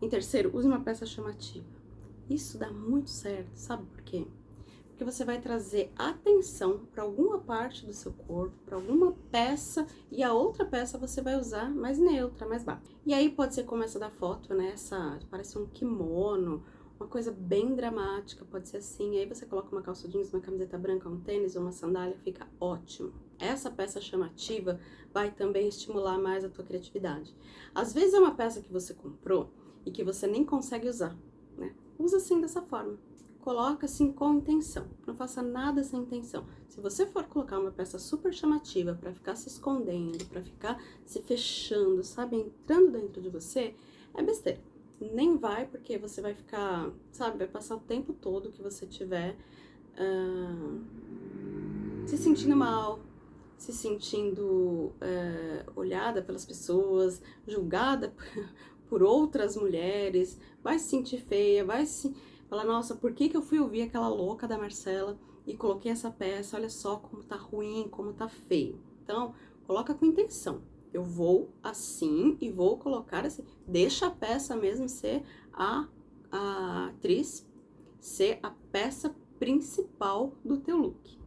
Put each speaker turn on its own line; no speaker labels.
Em terceiro, use uma peça chamativa. Isso dá muito certo, sabe por quê? Porque você vai trazer atenção para alguma parte do seu corpo, para alguma peça, e a outra peça você vai usar mais neutra, mais baixa. E aí pode ser como essa da foto, né? Essa, parece um kimono, uma coisa bem dramática, pode ser assim. Aí você coloca uma calça jeans, uma camiseta branca, um tênis ou uma sandália, fica ótimo. Essa peça chamativa vai também estimular mais a tua criatividade. Às vezes é uma peça que você comprou e que você nem consegue usar, né? Usa assim dessa forma. Coloca assim com intenção. Não faça nada sem intenção. Se você for colocar uma peça super chamativa para ficar se escondendo, para ficar se fechando, sabe, entrando dentro de você, é besteira nem vai, porque você vai ficar, sabe, vai passar o tempo todo que você tiver uh, se sentindo mal, se sentindo uh, olhada pelas pessoas, julgada por outras mulheres, vai se sentir feia, vai se falar, nossa, por que, que eu fui ouvir aquela louca da Marcela e coloquei essa peça, olha só como tá ruim, como tá feio. Então, coloca com intenção. Eu vou assim e vou colocar assim. Deixa a peça mesmo ser a, a atriz, ser a peça principal do teu look.